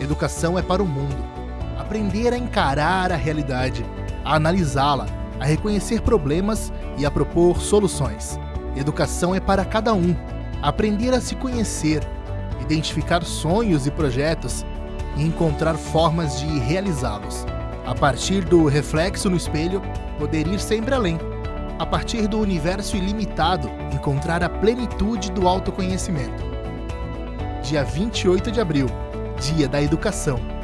Educação é para o mundo. Aprender a encarar a realidade, a analisá-la, a reconhecer problemas e a propor soluções. Educação é para cada um. Aprender a se conhecer, identificar sonhos e projetos e encontrar formas de realizá-los. A partir do reflexo no espelho, poder ir sempre além. A partir do universo ilimitado, encontrar a plenitude do autoconhecimento. Dia 28 de abril, Dia da Educação.